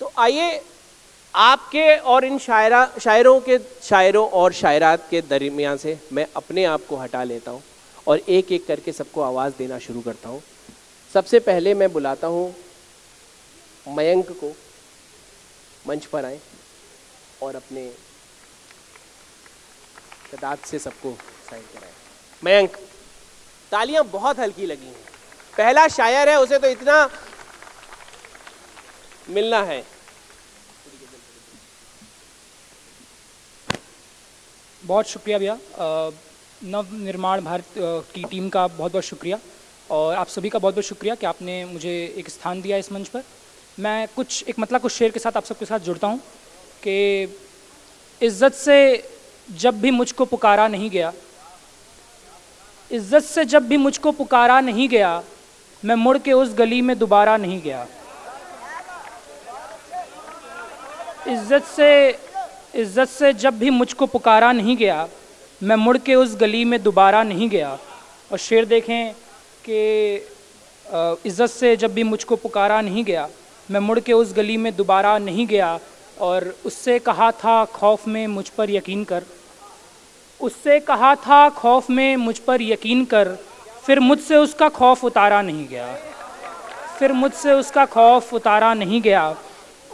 तो आइए आपके और इन शायरा, शायरों के, शायरों और शायरात के दरमियान से मैं अपने आप को हटा लेता हूँ और एक एक करके सबको आवाज़ देना शुरू करता हूँ। सबसे पहले मैं बुलाता हूँ मयंक को, मंच पर आए और अपने तादाद से सबको साइन कराएँ। मयंक, तालियाँ बहुत हल्की लगी हैं। पहला शायर है, उसे तो इतना मिलना है। बहुत शुक्रिया भैया। नव निर्माण भारत की टीम का बहुत बहुत शुक्रिया। और आप सभी का बहुत बहुत शुक्रिया कि आपने मुझे एक स्थान दिया इस मंच पर। मैं कुछ, एक मतलब कुछ शेर के साथ आप सबके साथ जुड़ता हूँ कि इज़्ज़त से जब भी मुझको पुकारा नहीं गया, इज़्ज़त से जब भी मुझको पुकारा नहीं गया, मैं मुड़ के उस गली में दोबारा नहीं गया। इज़्ज़त से इज़्ज़त से जब भी मुझको पुकारा नहीं गया, मैं मुड़ के उस गली में दोबारा नहीं गया। और शेर देखें कि इज़्ज़त से जब भी मुझको पुकारा नहीं गया, मैं मुड़ के उस गली में दोबारा नहीं गया और उससे कहा था, खौफ में मुझ पर यकीन कर। उससे कहा था, खौफ में मुझ पर यकीन कर। फिर मुझसे उसका खौफ उतारा नहीं गया। फिर मुझसे उसका खौफ उतारा नहीं गया।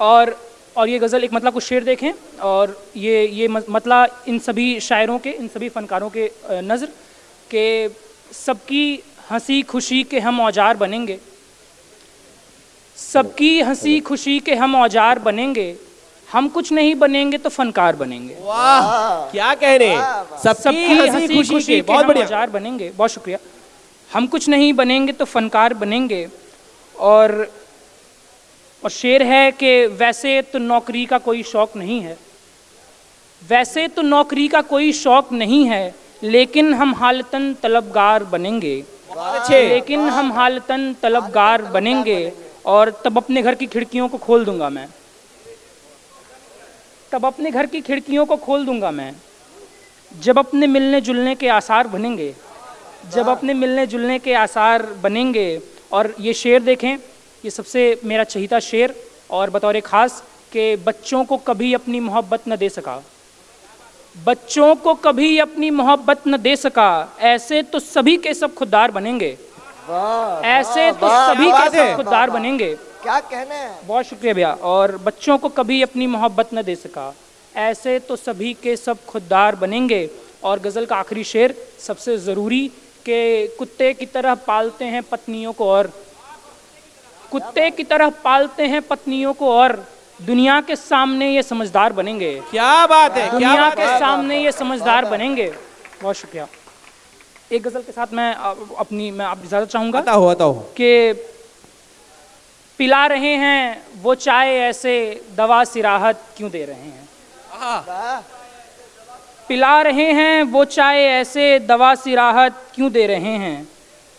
और और ये गज़ल एक मतलब कुछ शेर देखें और ये ये मतला इन सभी शायरों के इन सभी फ़नकारों के नज़र के सबकी हँसी खुशी के हम औज़ार बनेंगे। सबकी हँसी खुशी के हम औज़ार बनेंगे। हम कुछ नहीं बनेंगे तो फनकार बनेंगे। वाह क्या कह रहे हैं? सबकी हँसी खुशी, खुशी के बहुत बढ़िया। औज़ार बनेंगे। बहुत शुक्रिया। हम कुछ नहीं बनेंगे तो फनकार बनेंगे। और और शेर है कि वैसे तो नौकरी का कोई शौक नहीं है। वैसे तो नौकरी का कोई शौक नहीं है लेकिन हम हालतन तलबगार बनेंगे। लेकिन हम हालतन तलबगार बनेंगे और तब अपने घर की खिड़कियों को खोल दूँगा मैं। तब अपने घर की खिड़कियों को खोल दूँगा मैं। जब अपने मिलने जुलने के आसार बनेंगे जब अपने मिलने जुलने के आसार बनेंगे और ये शेर देखें ये सबसे मेरा चहीता शेर और बतौर ख़ास कि बच्चों को कभी अपनी मोहब्बत न दे सका। बच्चों को कभी अपनी मोहब्बत न दे सका। ऐसे तो सभी के सब खुददार बनेंगे। ऐसे तो सभी के सब खुददार बनेंगे। क्या कहने हैं? बहुत शुक्रिया भैया। और बच्चों को कभी अपनी मोहब्बत न दे सका। ऐसे तो सभी के सब खुददार बनेंगे। और गज़ल का आखिरी शेर सबसे ज़रूरी के कुत्ते की तरह पालते हैं पत्नियों को और कुत्ते की तरह पालते हैं पत्नियों को और दुनिया के सामने ये समझदार बनेंगे। क्या बात है दुनिया क्या बात के सामने ये समझदार बनेंगे। बहुत शुक्रिया। एक गज़ल के साथ मैं अपनी मैं आप इजाज़त चाहूँगा कि पिला रहे हैं वो चाय ऐसे दवा सिराहत क्यों दे रहे हैं? पिला रहे हैं वो चाय ऐसे दवा सिराहत क्यों दे रहे हैं?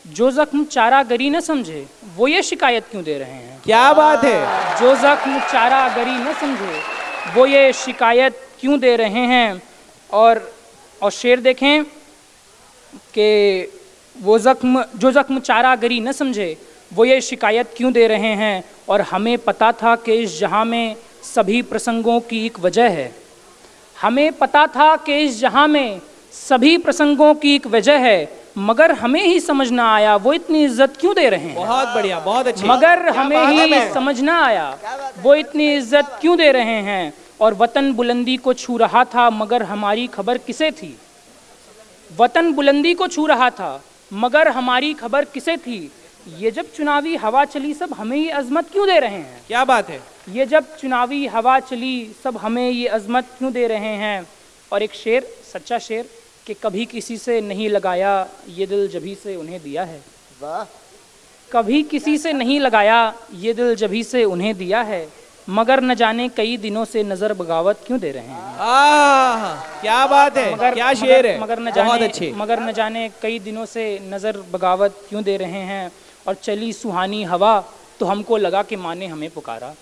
जो जख्म चारा गरी न समझे वो ये शिकायत क्यों दे रहे हैं? क्या बात है? जो जख्म चारा गरी न समझे वो ये शिकायत क्यों दे रहे हैं? और और शेर देखें कि वो ज़ख्म जो ज़ख्म चारा गरी न समझे वो ये शिकायत क्यों दे रहे हैं? और हमें पता था कि इस जहाँ में सभी प्रसंगों की एक वजह है। हमें पता था कि इस जहाँ में सभी प्रसंगों की एक वजह है मगर हमें ही समझ ना आया वो इतनी इज़्ज़त क्यों दे रहे हैं? बहुत बढ़िया बहुत अच्छी मगर हमें ही समझ ना आया वो इतनी इज़्ज़त क्यों दे रहे हैं? और वतन बुलंदी को छू रहा था मगर हमारी खबर किसे थी? वतन बुलंदी को छू रहा था मगर हमारी खबर किसे थी? ये जब चुनावी हवा चली सब हमें ये अजमत क्यों दे रहे हैं? क्या बात है? ये जब चुनावी हवा चली सब हमें ये अजमत क्यों दे रहे हैं? और एक शेर सच्चा शेर कि कभी किसी से नहीं लगाया ये दिल जभी से उन्हें दिया है। वाह। कभी किसी से नहीं लगाया ये दिल जभी से उन्हें दिया है मगर न जाने कई दिनों से नज़र बगावत क्यों दे रहे हैं। आ, क्या बात है मगर क्या शेर है। मगर न जाने अच्छे। मगर न जाने कई दिनों से नज़र बगावत क्यों दे रहे हैं और चली सुहानी हवा तो हमको लगा के माने हमें पुकारा।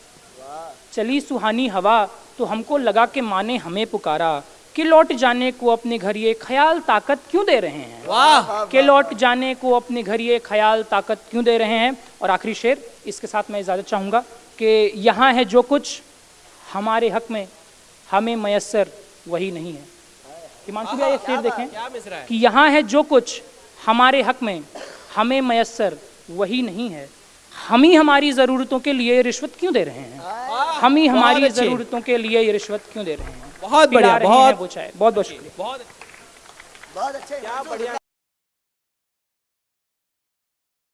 चली सुहानी हवा तो हमको लगा के माने हमें पुकारा कि लौट जाने को अपने घर ये ख्याल ताकत क्यों दे रहे हैं? वाह। कि लौट जाने को अपने घर ये ख्याल ताकत क्यों दे रहे हैं? और आखिरी शेर इसके साथ मैं इजाज़त चाहूँगा कि यहाँ है जो कुछ हमारे हक में हमें मैसर वही नहीं है। हिमांशु भैया ये शेर देखें कि यहाँ है जो कुछ हमारे हक में हमें मैसर वही नहीं है। हम ही हमारी ज़रूरतों के लिए रिश्वत क्यों दे रहे हैं? हम ही हमारी ज़रूरतों के लिए ये रिश्वत क्यों दे रहे हैं? बहुत बढ़िया बहुत बहुत बहुत शुक्रिया बहुत बहुत अच्छे क्या बढ़िया